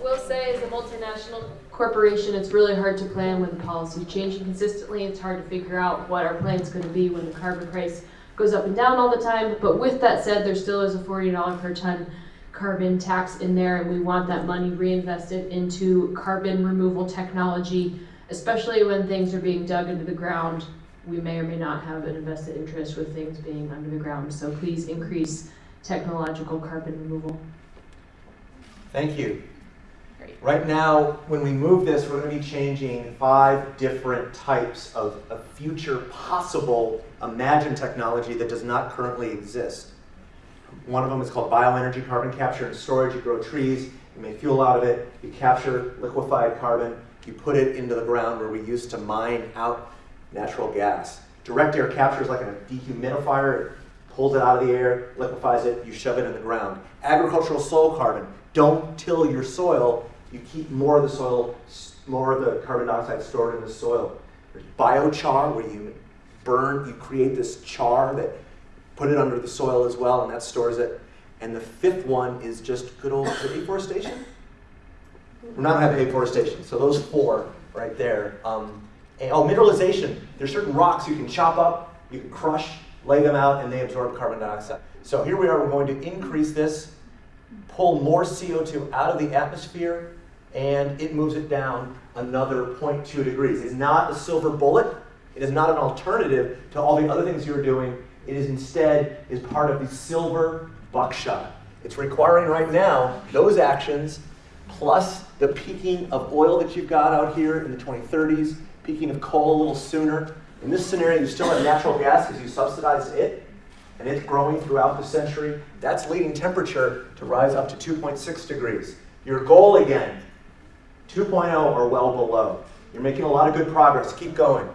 Will say as a multinational corporation, it's really hard to plan when the policy is changing consistently. It's hard to figure out what our plan is gonna be when the carbon price goes up and down all the time. But with that said, there still is a forty dollar per ton carbon tax in there and we want that money reinvested into carbon removal technology, especially when things are being dug into the ground. We may or may not have an invested interest with things being under the ground, so please increase technological carbon removal. Thank you. Great. Right now, when we move this, we're going to be changing five different types of, of future possible imagined technology that does not currently exist. One of them is called bioenergy carbon capture and storage. You grow trees, you make fuel out of it, you capture liquefied carbon, you put it into the ground where we used to mine out natural gas. Direct air capture is like a dehumidifier. It pulls it out of the air, liquefies it, you shove it in the ground. Agricultural soil carbon. Don't till your soil. You keep more of the soil, more of the carbon dioxide stored in the soil. There's biochar, where you burn, you create this char that put it under the soil as well, and that stores it. And the fifth one is just good old afforestation. We're not having afforestation, so those four right there. Um, oh, mineralization. There's certain rocks you can chop up, you can crush, lay them out, and they absorb carbon dioxide. So here we are, we're going to increase this, pull more CO2 out of the atmosphere, and it moves it down another 0.2 degrees. It's not a silver bullet. It is not an alternative to all the other things you're doing. It is instead is part of the silver buckshot. It's requiring right now those actions plus the peaking of oil that you've got out here in the 2030s, peaking of coal a little sooner. In this scenario, you still have natural gas because you subsidize it, and it's growing throughout the century. That's leading temperature to rise up to 2.6 degrees. Your goal again, 2.0 or well below. You're making a lot of good progress. Keep going.